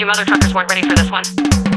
you mother truckers weren't ready for this one.